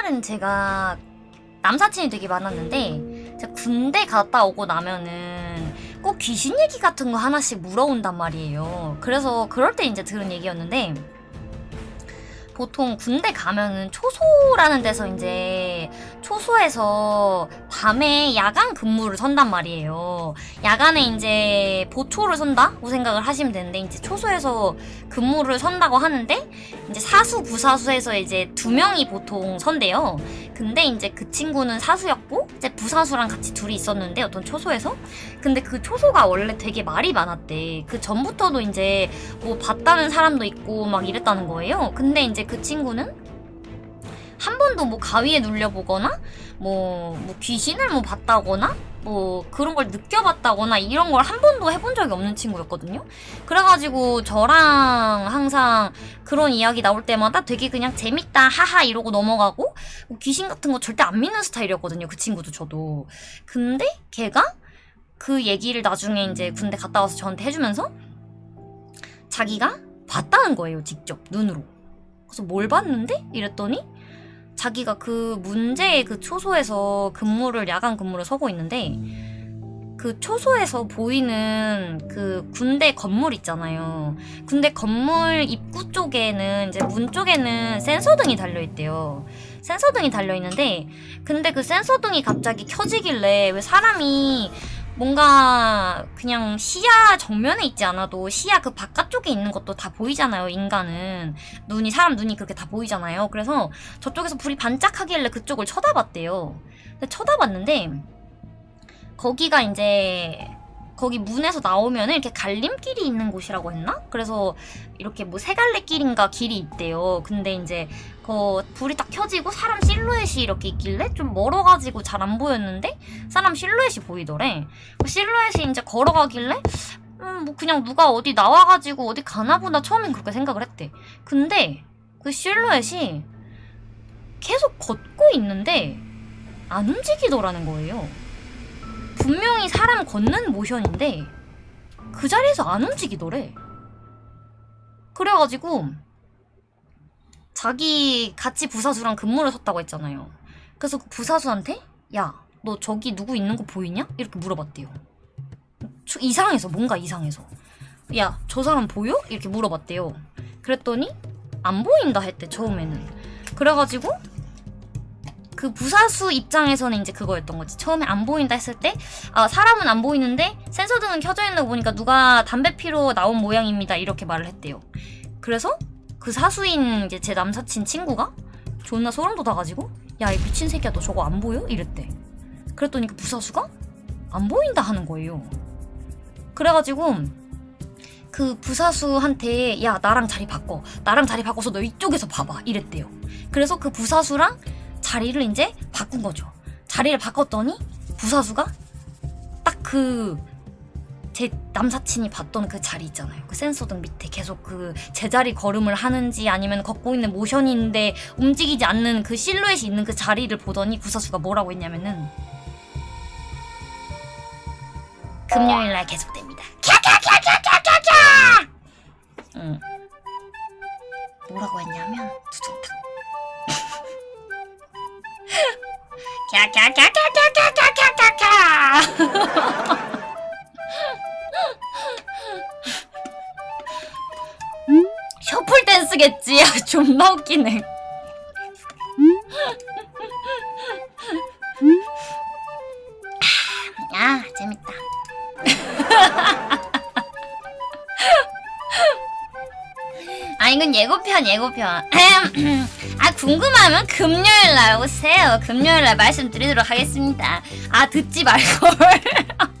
옛날엔 제가 남사친이 되게 많았는데 군대 갔다 오고 나면은 꼭 귀신 얘기 같은 거 하나씩 물어온단 말이에요. 그래서 그럴 때 이제 들은 얘기였는데 보통 군대 가면은 초소라는 데서 이제 초소에서 밤에 야간 근무를 선단 말이에요. 야간에 이제 보초를 선다고 생각을 하시면 되는데 이제 초소에서 근무를 선다고 하는데 이제 사수 부사수에서 이제 두 명이 보통 선대요. 근데 이제 그 친구는 사수였고 이제 부사수랑 같이 둘이 있었는데 어떤 초소에서 근데 그 초소가 원래 되게 말이 많았대. 그 전부터도 이제 뭐 봤다는 사람도 있고 막 이랬다는 거예요. 근데 이제 그 친구는 한 번도 뭐 가위에 눌려보거나 뭐, 뭐 귀신을 뭐 봤다거나 뭐 그런 걸 느껴봤다거나 이런 걸 한 번도 해본 적이 없는 친구였거든요. 그래가지고 저랑 항상 그런 이야기 나올 때마다 되게 그냥 재밌다 하하 이러고 넘어가고 뭐 귀신 같은 거 절대 안 믿는 스타일이었거든요. 그 친구도 저도. 근데 걔가 그 얘기를 나중에 이제 군대 갔다 와서 저한테 해주면서 자기가 봤다는 거예요. 직접 눈으로. 그래서 뭘 봤는데? 이랬더니 자기가 그 문제의 그 초소에서 근무를 야간 근무를 서고 있는데 그 초소에서 보이는 그 군대 건물 있잖아요. 군대 건물 입구 쪽에는 이제 문 쪽에는 센서등이 달려 있대요. 센서등이 달려 있는데 근데 그 센서등이 갑자기 켜지길래 왜 사람이 뭔가 그냥 시야 정면에 있지 않아도 시야 그 바깥쪽에 있는 것도 다 보이잖아요 인간은. 눈이 사람 눈이 그렇게 다 보이잖아요. 그래서 저쪽에서 불이 반짝하길래 그쪽을 쳐다봤대요. 쳐다봤는데 거기가 이제 거기 문에서 나오면 이렇게 갈림길이 있는 곳이라고 했나? 그래서 이렇게 뭐 세 갈래 길인가 길이 있대요. 근데 이제 그 불이 딱 켜지고 사람 실루엣이 이렇게 있길래 좀 멀어가지고 잘 안 보였는데 사람 실루엣이 보이더래. 그 실루엣이 이제 걸어가길래 음, 뭐 그냥 누가 어디 나와가지고 어디 가나보다 처음엔 그렇게 생각을 했대. 근데 그 실루엣이 계속 걷고 있는데 안 움직이더라는 거예요. 분명히 사람 걷는 모션인데 그 자리에서 안 움직이더래. 그래가지고 자기 같이 부사수랑 근무를 섰다고 했잖아요. 그래서 그 부사수한테 야, 너 저기 누구 있는 거 보이냐? 이렇게 물어봤대요. 저 이상해서 뭔가 이상해서 야, 저 사람 보여? 이렇게 물어봤대요. 그랬더니 안 보인다 했대 처음에는. 그래가지고 그 부사수 입장에서는 이제 그거였던 거지. 처음에 안 보인다 했을 때, 아, 사람은 안 보이는데 센서등은 켜져 있는 거 보니까 누가 담배 피러 나온 모양입니다. 이렇게 말을 했대요. 그래서 그 사수인 이제 제 남사친 친구가 존나 소름 돋아가지고, 야, 이 미친 새끼야, 너 저거 안 보여? 이랬대. 그랬더니 그 부사수가 안 보인다 하는 거예요. 그래가지고, 그 부사수한테 야 나랑 자리 바꿔 나랑 자리 바꿔서 너 이쪽에서 봐봐 이랬대요 그래서 그 부사수랑 자리를 이제 바꾼 거죠. 자리를 바꿨더니 부사수가 딱 그 제 남사친이 봤던 그 자리 있잖아요. 그 센서등 밑에 계속 그 제자리 걸음을 하는지 아니면 걷고 있는 모션인데 움직이지 않는 그 실루엣이 있는 그 자리를 보더니 부사수가 뭐라고 했냐면은 금요일 날 계속됩니다. 캬캬캬캬캬캬캬! 응. 뭐라고 했냐면 두둥 캬캬캬캬캬캬캬캬캬 셔플 댄스겠지. 아, 존나 웃기네. 이건 예고편, 예고편. 아, 궁금하면 금요일 날 오세요. 금요일 날 말씀드리도록 하겠습니다. 아, 듣지 말걸.